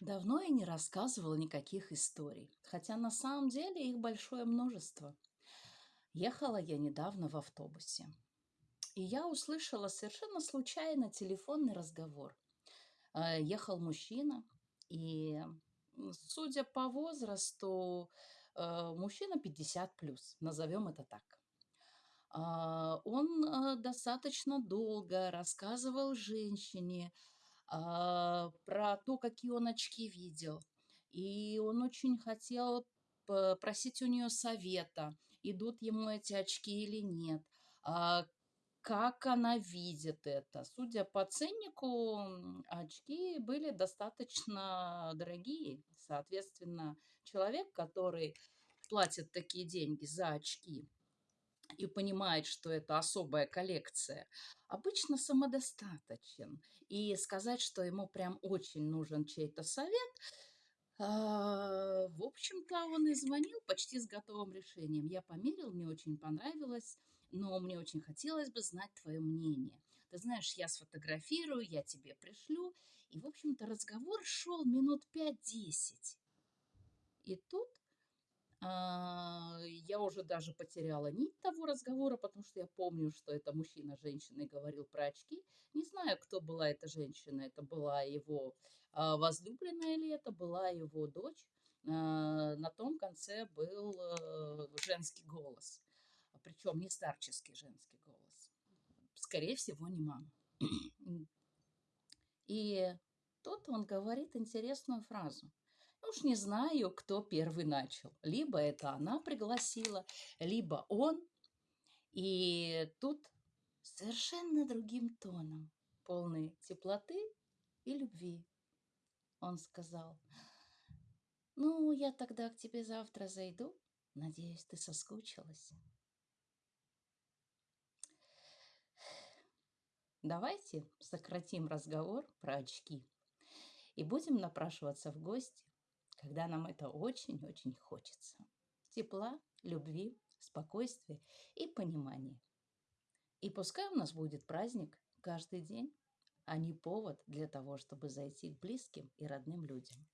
Давно я не рассказывала никаких историй, хотя на самом деле их большое множество. Ехала я недавно в автобусе, и я услышала совершенно случайно телефонный разговор. Э, Ехал мужчина, и, судя по возрасту, э, мужчина 50 плюс, назовем это так. А, Он э, достаточно долго рассказывал женщине про то, какие он очки видел. И он очень хотел просить у нее совета, идут ему эти очки или нет, а, как она видит это. Судя по ценнику, очки были достаточно дорогие. Соответственно, человек, который платит такие деньги за очки, и понимает, что это особая коллекция, обычно самодостаточен. И сказать, что ему прям очень нужен чей-то совет, а, в общем-то, он и звонил почти с готовым решением. Я померил, мне очень понравилось, но мне очень хотелось бы знать твое мнение. Ты знаешь, я сфотографирую, я тебе пришлю. И, в общем-то, разговор шел минут пять-десять. И тут я уже даже потеряла нить того разговора, потому что я помню, что это мужчина женщиной говорил про очки. Не знаю, кто была эта женщина. Это была его а, возлюбленная или это была его дочь. А, На том конце был э, женский голос. Причем не старческий женский голос. Скорее всего, не мама. И тут он говорит интересную фразу. Уж не знаю, кто первый начал. Либо это она пригласила, либо он. И тут совершенно другим тоном, полный теплоты и любви, он сказал, ну, я тогда к тебе завтра зайду. Надеюсь, ты соскучилась. Давайте сократим разговор про очки и будем напрашиваться в гости, когда нам это очень-очень хочется. Тепла, любви, спокойствия и понимания. И пускай у нас будет праздник каждый день, а не повод для того, чтобы зайти к близким и родным людям.